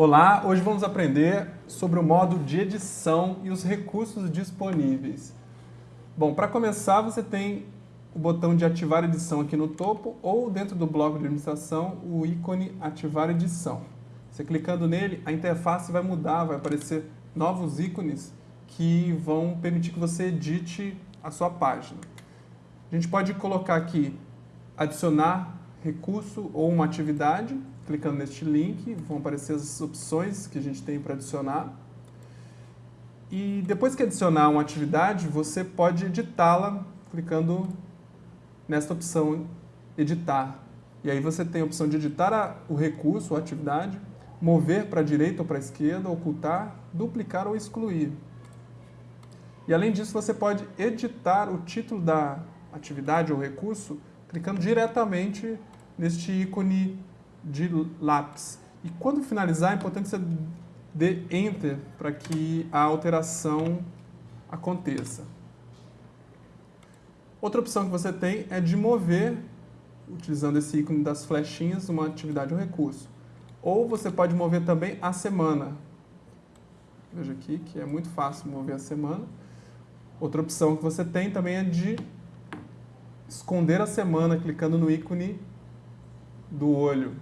Olá, hoje vamos aprender sobre o modo de edição e os recursos disponíveis. Bom, para começar você tem o botão de ativar edição aqui no topo ou dentro do bloco de administração o ícone ativar edição. Você clicando nele, a interface vai mudar, vai aparecer novos ícones que vão permitir que você edite a sua página. A gente pode colocar aqui adicionar recurso ou uma atividade, clicando neste link, vão aparecer as opções que a gente tem para adicionar. E depois que adicionar uma atividade, você pode editá-la clicando nesta opção editar. E aí você tem a opção de editar a, o recurso ou atividade, mover para a direita ou para a esquerda, ocultar, duplicar ou excluir. E além disso, você pode editar o título da atividade ou recurso clicando diretamente neste ícone de lápis. E quando finalizar, é importante você dê Enter para que a alteração aconteça. Outra opção que você tem é de mover, utilizando esse ícone das flechinhas, uma atividade ou recurso. Ou você pode mover também a semana. Veja aqui que é muito fácil mover a semana. Outra opção que você tem também é de esconder a semana, clicando no ícone do olho.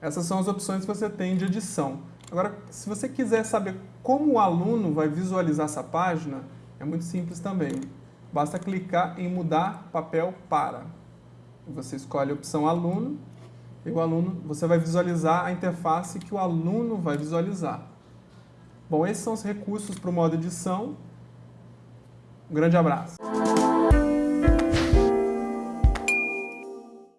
Essas são as opções que você tem de edição. Agora, se você quiser saber como o aluno vai visualizar essa página, é muito simples também. Basta clicar em mudar papel para. Você escolhe a opção aluno e o aluno, você vai visualizar a interface que o aluno vai visualizar. Bom, esses são os recursos para o modo edição. Um grande abraço.